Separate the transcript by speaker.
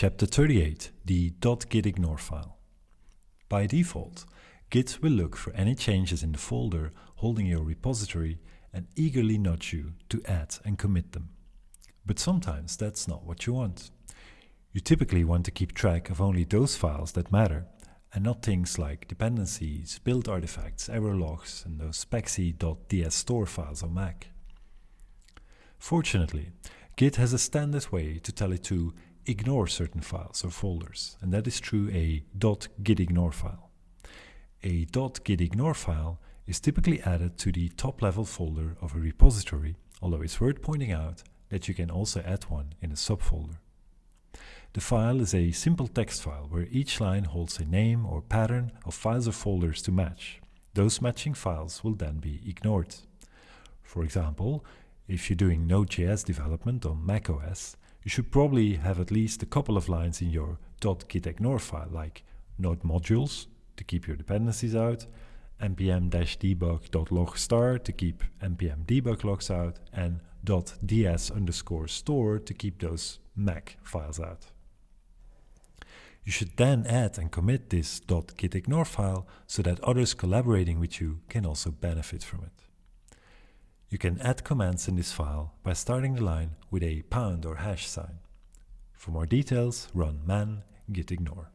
Speaker 1: Chapter 38, the .gitignore file. By default, Git will look for any changes in the folder holding your repository and eagerly nudge you to add and commit them. But sometimes that's not what you want. You typically want to keep track of only those files that matter and not things like dependencies, build artifacts, error logs, and those spexy.DS_Store files on Mac. Fortunately, Git has a standard way to tell it to ignore certain files or folders, and that is through a .gitignore file. A .gitignore file is typically added to the top-level folder of a repository, although it's worth pointing out that you can also add one in a subfolder. The file is a simple text file where each line holds a name or pattern of files or folders to match. Those matching files will then be ignored. For example, if you're doing Node.js development on macOS, you should probably have at least a couple of lines in your .gitignore file like node modules to keep your dependencies out, npm-debug.log star to keep npm debug logs out, and .ds underscore store to keep those Mac files out. You should then add and commit this .gitignore file so that others collaborating with you can also benefit from it. You can add commands in this file by starting the line with a pound or hash sign. For more details, run man gitignore.